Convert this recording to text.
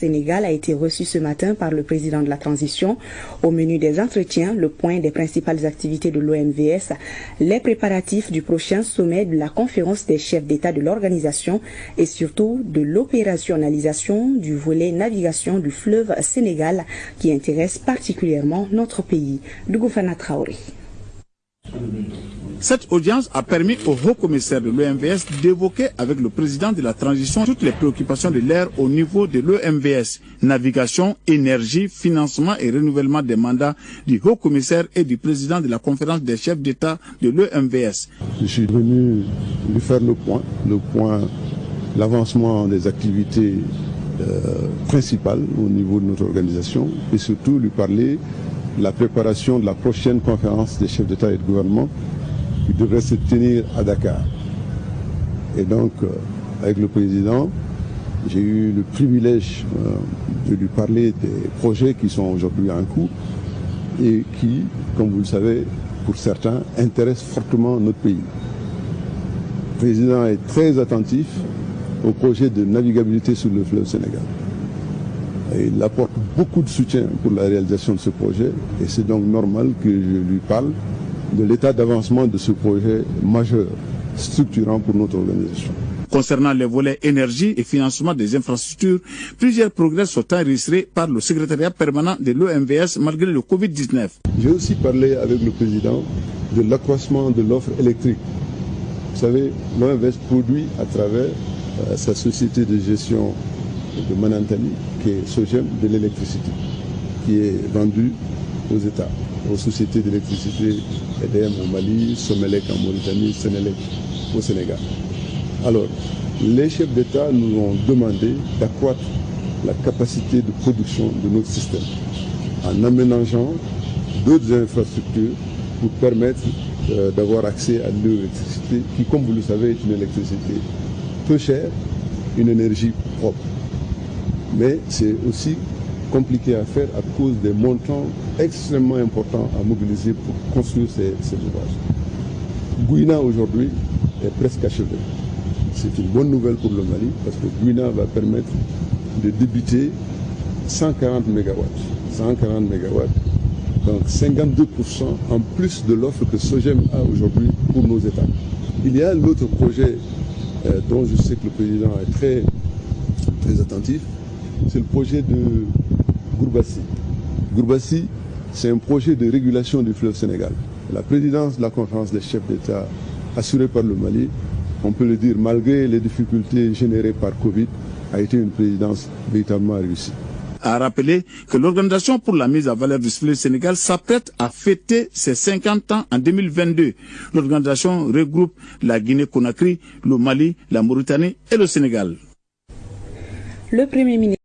Sénégal a été reçu ce matin par le président de la transition. Au menu des entretiens, le point des principales activités de l'OMVS, les préparatifs du prochain sommet de la conférence des chefs d'État de l'organisation et surtout de l'opérationnalisation du volet navigation du fleuve Sénégal qui intéresse particulièrement notre pays. Dougoufana Traoré. Cette audience a permis au haut commissaire de l'OMVS d'évoquer avec le président de la transition toutes les préoccupations de l'air au niveau de l'OMVS, navigation, énergie, financement et renouvellement des mandats du haut commissaire et du président de la conférence des chefs d'État de l'OMVS. Je suis venu lui faire le point, le point, l'avancement des activités euh, principales au niveau de notre organisation et surtout lui parler de la préparation de la prochaine conférence des chefs d'État et de gouvernement qui devrait se tenir à Dakar. Et donc, euh, avec le président, j'ai eu le privilège euh, de lui parler des projets qui sont aujourd'hui en cours et qui, comme vous le savez, pour certains, intéressent fortement notre pays. Le président est très attentif au projet de navigabilité sur le fleuve Sénégal. Il apporte beaucoup de soutien pour la réalisation de ce projet et c'est donc normal que je lui parle de l'état d'avancement de ce projet majeur, structurant pour notre organisation. Concernant les volets énergie et financement des infrastructures, plusieurs progrès sont enregistrés par le secrétariat permanent de l'OMVS malgré le Covid-19. J'ai aussi parlé avec le président de l'accroissement de l'offre électrique. Vous savez, l'OMVS produit à travers euh, sa société de gestion de Manantali, qui est Sogem, de l'électricité, qui est vendue aux États aux sociétés d'électricité EDM au Mali, Somelec en Mauritanie, Sénélec au Sénégal. Alors, les chefs d'État nous ont demandé d'accroître la capacité de production de notre système en aménageant d'autres infrastructures pour permettre euh, d'avoir accès à l'électricité qui, comme vous le savez, est une électricité peu chère, une énergie propre. Mais c'est aussi compliqué à faire à cause des montants extrêmement importants à mobiliser pour construire ces, ouvrages. Gouina aujourd'hui est presque achevé. C'est une bonne nouvelle pour le Mali parce que Gouina va permettre de débuter 140 MW. 140 MW, donc 52% en plus de l'offre que Sogem a aujourd'hui pour nos États. Il y a l'autre projet euh, dont je sais que le président est très, très attentif, c'est le projet de Gourbassi. Gourbassi, c'est un projet de régulation du fleuve Sénégal. La présidence de la conférence des chefs d'État assurée par le Mali, on peut le dire, malgré les difficultés générées par Covid, a été une présidence véritablement réussie a rappelé que l'Organisation pour la mise à valeur du fleuve Sénégal s'apprête à fêter ses 50 ans en 2022. L'organisation regroupe la Guinée-Conakry, le Mali, la Mauritanie et le Sénégal. Le Premier ministre